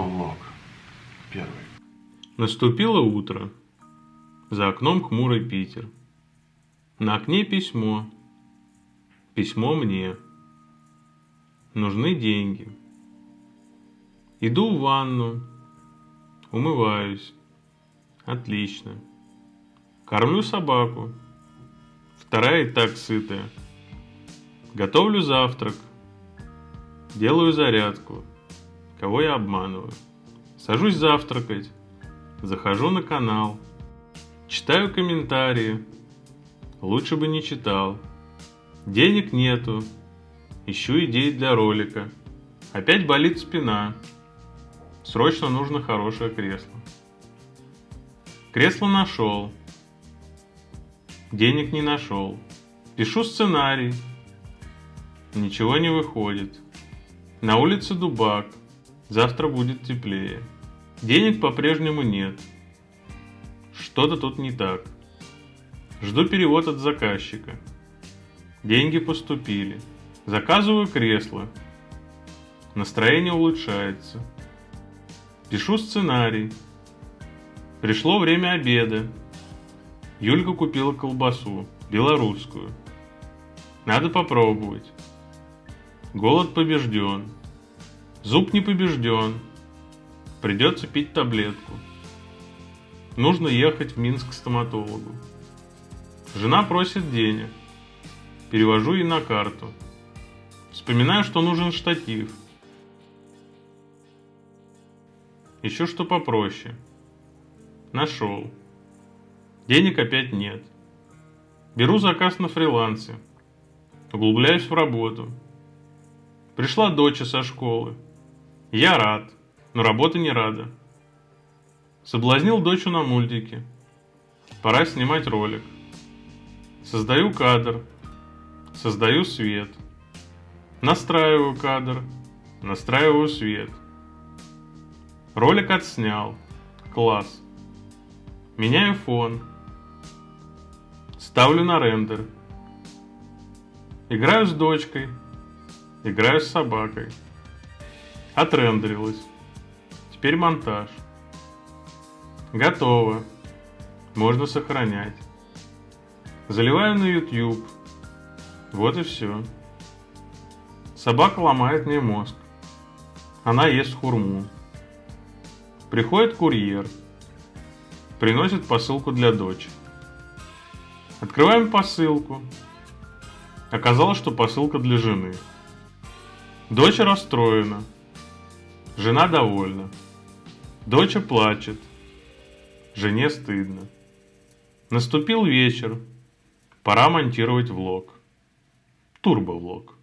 Турбовлог. Первый. Наступило утро. За окном хмурый Питер. На окне письмо. Письмо мне. Нужны деньги. Иду в ванну. Умываюсь. Отлично. Кормлю собаку. Вторая и так сытая. Готовлю завтрак. Делаю зарядку. Кого я обманываю? Сажусь завтракать. Захожу на канал. Читаю комментарии. Лучше бы не читал. Денег нету. Ищу идеи для ролика. Опять болит спина. Срочно нужно хорошее кресло. Кресло нашел. Денег не нашел. Пишу сценарий. Ничего не выходит. На улице дубак. Завтра будет теплее. Денег по-прежнему нет. Что-то тут не так. Жду перевод от заказчика. Деньги поступили. Заказываю кресло. Настроение улучшается. Пишу сценарий. Пришло время обеда. Юлька купила колбасу, белорусскую. Надо попробовать. Голод побежден. Зуб не побежден. Придется пить таблетку. Нужно ехать в Минск к стоматологу. Жена просит денег. Перевожу ей на карту. Вспоминаю, что нужен штатив. Еще что попроще. Нашел. Денег опять нет. Беру заказ на фрилансе. Углубляюсь в работу. Пришла дочь со школы. Я рад, но работа не рада. Соблазнил дочь на мультике. Пора снимать ролик. Создаю кадр. Создаю свет. Настраиваю кадр. Настраиваю свет. Ролик отснял. Класс. Меняю фон. Ставлю на рендер. Играю с дочкой. Играю с собакой. Отрендерилось. Теперь монтаж. Готово. Можно сохранять. Заливаю на YouTube. Вот и все. Собака ломает мне мозг. Она ест хурму. Приходит курьер. Приносит посылку для дочери. Открываем посылку. Оказалось, что посылка для жены. Дочь расстроена. Жена довольна. Дочь плачет. Жене стыдно. Наступил вечер. Пора монтировать влог. Турбовлог.